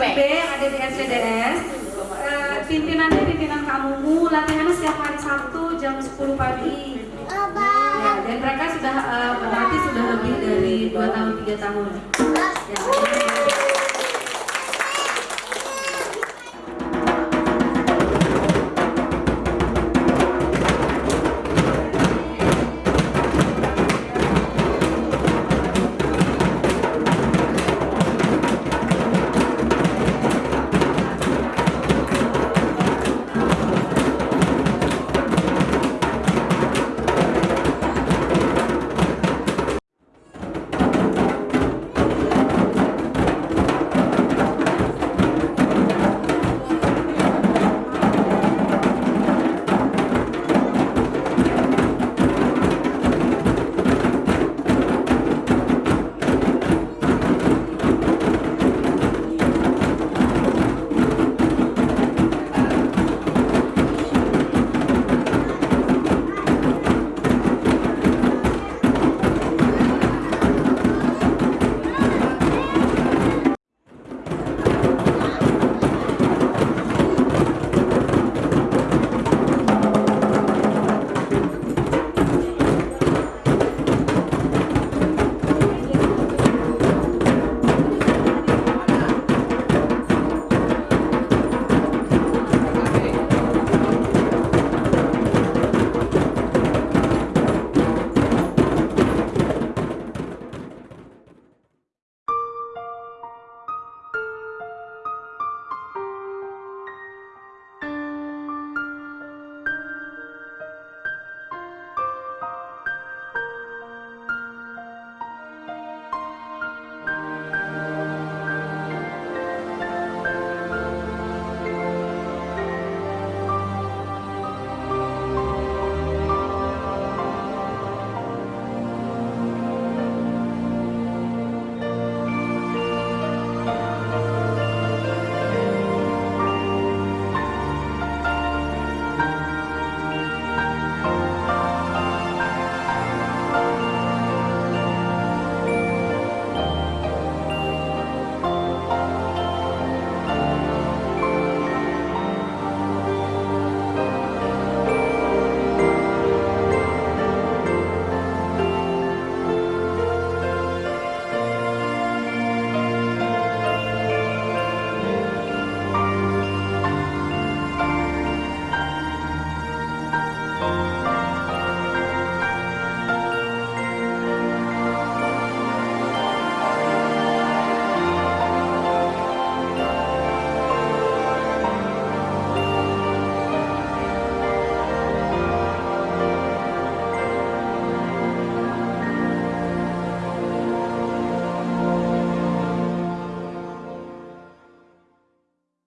B yang ada di SCDS. uh, eh, pimpinannya pimpinan kamu latihannya setiap hari Sabtu jam 10 pagi. Ya, dan mereka sudah eh, uh, berarti sudah lebih dari 2 tahun 3 tahun. Ya,